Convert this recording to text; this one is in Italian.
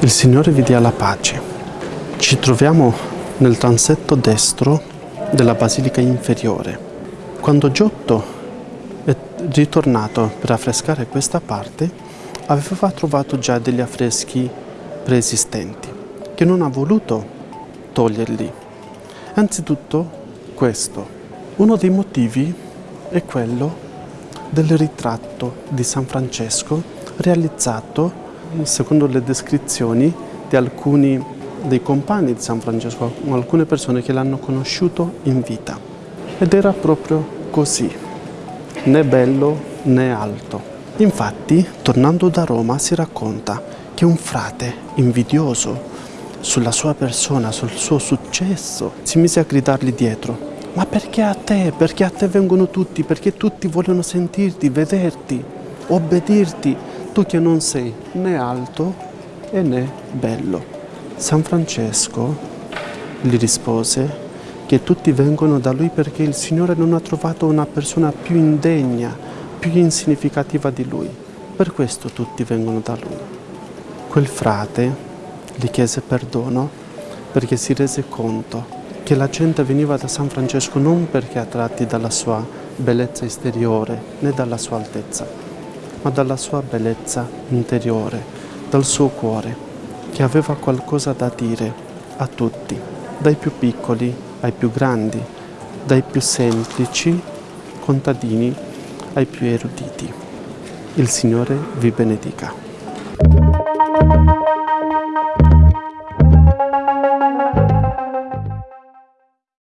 Il Signore vi dia la pace. Ci troviamo nel transetto destro della Basilica Inferiore. Quando Giotto è ritornato per affrescare questa parte, aveva trovato già degli affreschi preesistenti, che non ha voluto toglierli. Anzitutto questo. Uno dei motivi è quello del ritratto di San Francesco realizzato secondo le descrizioni di alcuni dei compagni di San Francesco, alcune persone che l'hanno conosciuto in vita. Ed era proprio così, né bello né alto. Infatti, tornando da Roma, si racconta che un frate invidioso sulla sua persona, sul suo successo, si mise a gridargli dietro ma perché a te? Perché a te vengono tutti? Perché tutti vogliono sentirti, vederti, obbedirti? tu che non sei né alto e né bello. San Francesco gli rispose che tutti vengono da lui perché il Signore non ha trovato una persona più indegna, più insignificativa di lui. Per questo tutti vengono da lui. Quel frate gli chiese perdono perché si rese conto che la gente veniva da San Francesco non perché attratti dalla sua bellezza esteriore né dalla sua altezza, ma dalla sua bellezza interiore, dal suo cuore, che aveva qualcosa da dire a tutti, dai più piccoli ai più grandi, dai più semplici contadini ai più eruditi. Il Signore vi benedica.